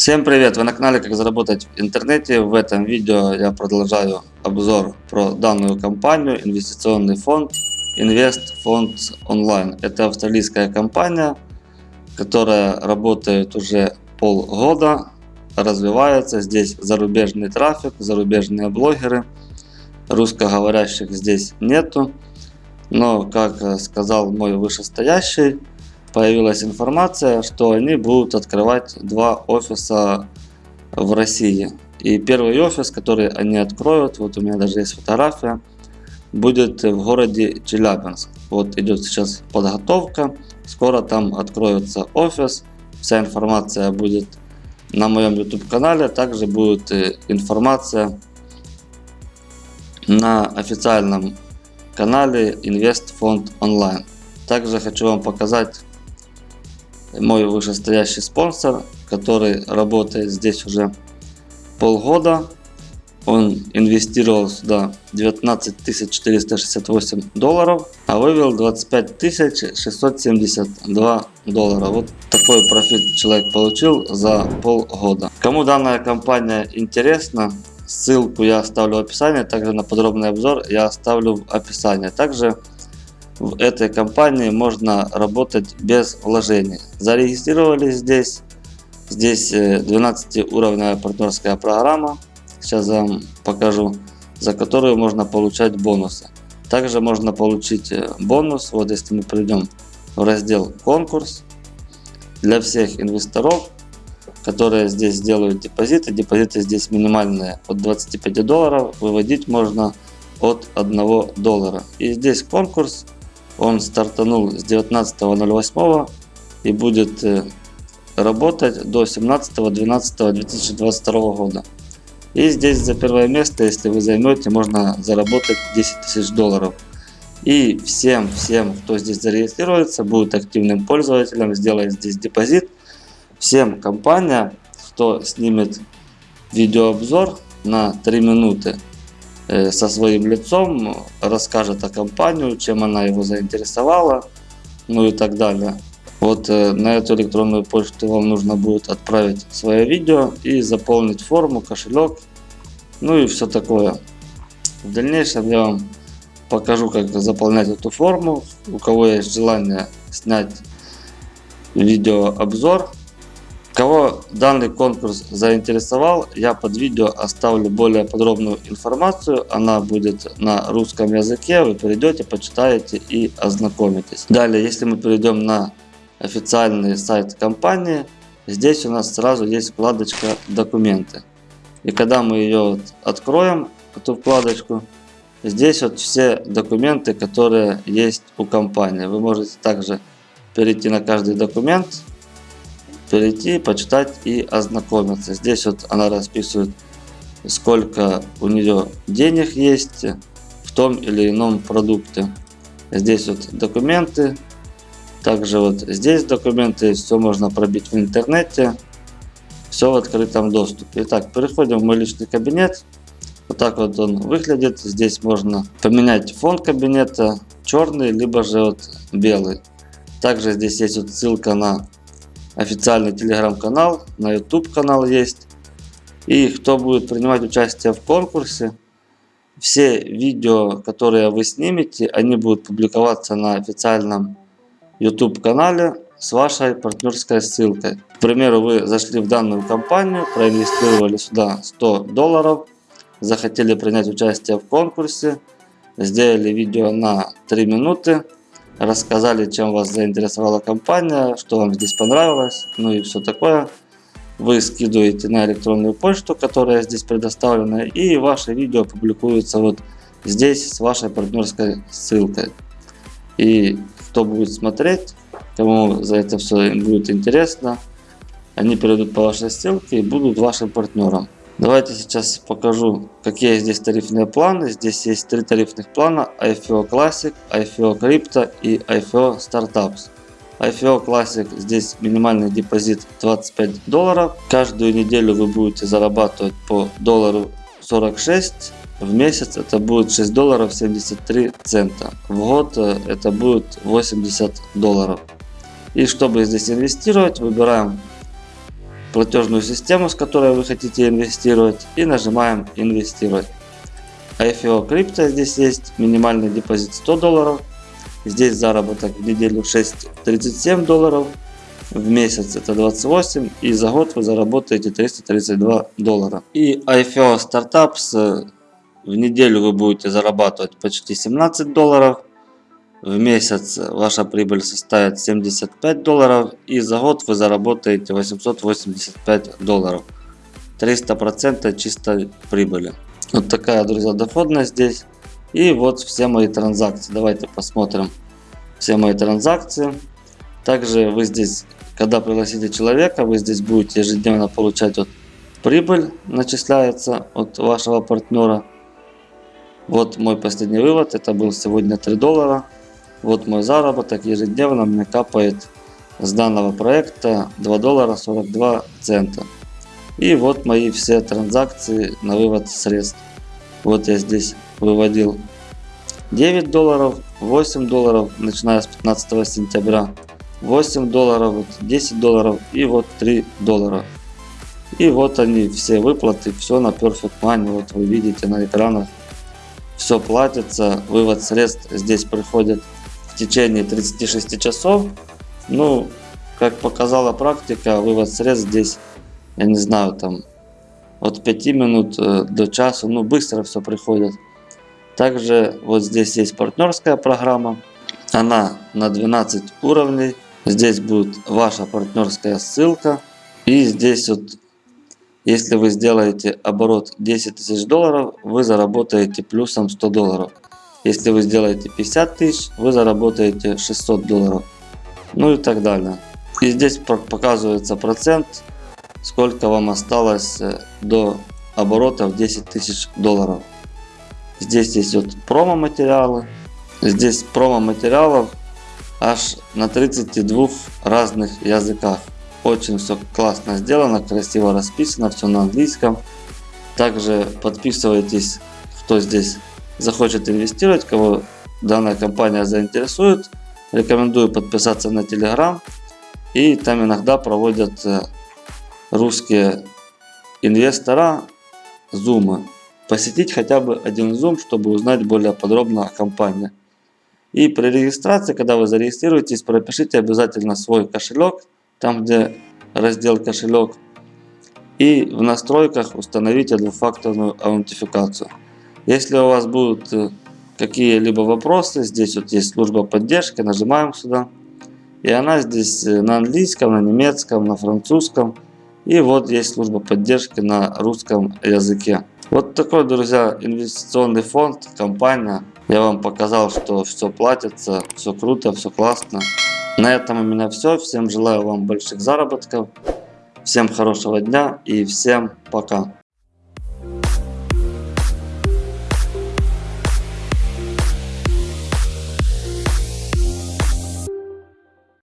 Всем привет! Вы на канале Как заработать в интернете. В этом видео я продолжаю обзор про данную компанию, инвестиционный фонд Invest Funds Online. Это австралийская компания, которая работает уже полгода, развивается. Здесь зарубежный трафик, зарубежные блогеры. Русскоговорящих здесь нету. Но, как сказал мой вышестоящий, появилась информация, что они будут открывать два офиса в России. И первый офис, который они откроют, вот у меня даже есть фотография, будет в городе Челябинск. Вот идет сейчас подготовка, скоро там откроется офис, вся информация будет на моем YouTube канале, также будет э, информация на официальном канале Fund Online. Также хочу вам показать мой вышестоящий спонсор, который работает здесь уже полгода. Он инвестировал сюда 19 468 долларов, а вывел 25 672 доллара. Вот такой профит человек получил за полгода. Кому данная компания интересна, ссылку я оставлю в описании, также на подробный обзор я оставлю в описании. Также в этой компании можно работать без вложений. Зарегистрировались здесь. Здесь 12-уровневая э, партнерская программа. Сейчас я вам покажу, за которую можно получать бонусы. Также можно получить э, бонус, вот если мы придем в раздел конкурс, для всех инвесторов, которые здесь делают депозиты. Депозиты здесь минимальные от 25 долларов, выводить можно от 1 доллара. И здесь конкурс он стартанул с 19.08 и будет э, работать до 17.12.2022 года. И здесь за первое место, если вы займете, можно заработать 10 тысяч долларов. И всем, всем, кто здесь зарегистрируется, будет активным пользователем, сделает здесь депозит. Всем компания, кто снимет видеообзор на 3 минуты со своим лицом, расскажет о компании, чем она его заинтересовала, ну и так далее. Вот э, на эту электронную почту вам нужно будет отправить свое видео и заполнить форму, кошелек, ну и все такое. В дальнейшем я вам покажу, как заполнять эту форму. У кого есть желание снять видеообзор, Кого данный конкурс заинтересовал, я под видео оставлю более подробную информацию. Она будет на русском языке. Вы перейдете, почитаете и ознакомитесь. Далее, если мы перейдем на официальный сайт компании, здесь у нас сразу есть вкладочка «Документы». И когда мы ее откроем, эту вкладочку, здесь вот все документы, которые есть у компании. Вы можете также перейти на каждый документ перейти, почитать и ознакомиться. Здесь вот она расписывает, сколько у нее денег есть в том или ином продукте. Здесь вот документы. Также вот здесь документы. Все можно пробить в интернете. Все в открытом доступе. Итак, переходим в мой личный кабинет. Вот так вот он выглядит. Здесь можно поменять фон кабинета. Черный, либо же вот белый. Также здесь есть вот ссылка на официальный телеграм-канал, на YouTube канал есть. И кто будет принимать участие в конкурсе, все видео, которые вы снимете, они будут публиковаться на официальном YouTube канале с вашей партнерской ссылкой. К примеру, вы зашли в данную компанию, проинвестировали сюда 100 долларов, захотели принять участие в конкурсе, сделали видео на 3 минуты, рассказали, чем вас заинтересовала компания, что вам здесь понравилось, ну и все такое. Вы скидываете на электронную почту, которая здесь предоставлена, и ваше видео публикуется вот здесь с вашей партнерской ссылкой. И кто будет смотреть, кому за это все будет интересно, они перейдут по вашей ссылке и будут вашим партнером. Давайте сейчас покажу, какие здесь тарифные планы. Здесь есть три тарифных плана. IFO Classic, IFO Crypto и IFO Startups. IFO Classic здесь минимальный депозит 25 долларов. Каждую неделю вы будете зарабатывать по доллару 46. В месяц это будет 6 долларов 73 цента. В год э, это будет 80 долларов. И чтобы здесь инвестировать, выбираем платежную систему, с которой вы хотите инвестировать и нажимаем инвестировать. IFO крипто здесь есть, минимальный депозит 100 долларов, здесь заработок в неделю 6.37 долларов, в месяц это 28 и за год вы заработаете 332 доллара. И IFO Startups в неделю вы будете зарабатывать почти 17 долларов, в месяц ваша прибыль составит 75 долларов и за год вы заработаете 885 долларов. 300% чистой прибыли. Вот такая, друзья, доходность здесь. И вот все мои транзакции. Давайте посмотрим все мои транзакции. Также вы здесь, когда пригласите человека, вы здесь будете ежедневно получать вот прибыль, начисляется от вашего партнера. Вот мой последний вывод, это был сегодня 3 доллара. Вот мой заработок ежедневно мне капает с данного проекта 2 доллара 42 цента. И вот мои все транзакции на вывод средств. Вот я здесь выводил 9 долларов, 8 долларов, начиная с 15 сентября. 8 долларов, вот 10 долларов и вот 3 доллара. И вот они все выплаты, все на Perfect Money, вот вы видите на экранах. Все платится, вывод средств здесь приходит течение 36 часов. Ну, как показала практика, вывод средств здесь, я не знаю, там от 5 минут э, до часа, ну быстро все приходит. Также вот здесь есть партнерская программа, она на 12 уровней. Здесь будет ваша партнерская ссылка. И здесь вот, если вы сделаете оборот 10 тысяч долларов, вы заработаете плюсом 100 долларов. Если вы сделаете 50 тысяч, вы заработаете 600 долларов. Ну и так далее. И здесь показывается процент, сколько вам осталось э, до оборота в 10 тысяч долларов. Здесь есть вот промо материалы. Здесь промо материалов аж на 32 разных языках. Очень все классно сделано, красиво расписано, все на английском. Также подписывайтесь, кто здесь захочет инвестировать, кого данная компания заинтересует. Рекомендую подписаться на Telegram. И там иногда проводят э, русские инвестора зумы. Посетить хотя бы один Zoom, чтобы узнать более подробно о компании. И при регистрации, когда вы зарегистрируетесь, пропишите обязательно свой кошелек, там где раздел кошелек. И в настройках установите двухфакторную аутентификацию. Если у вас будут э, какие-либо вопросы, здесь вот есть служба поддержки, нажимаем сюда. И она здесь э, на английском, на немецком, на французском. И вот есть служба поддержки на русском языке. Вот такой, друзья, инвестиционный фонд, компания. Я вам показал, что все платится, все круто, все классно. На этом у меня все. Всем желаю вам больших заработков. Всем хорошего дня и всем пока.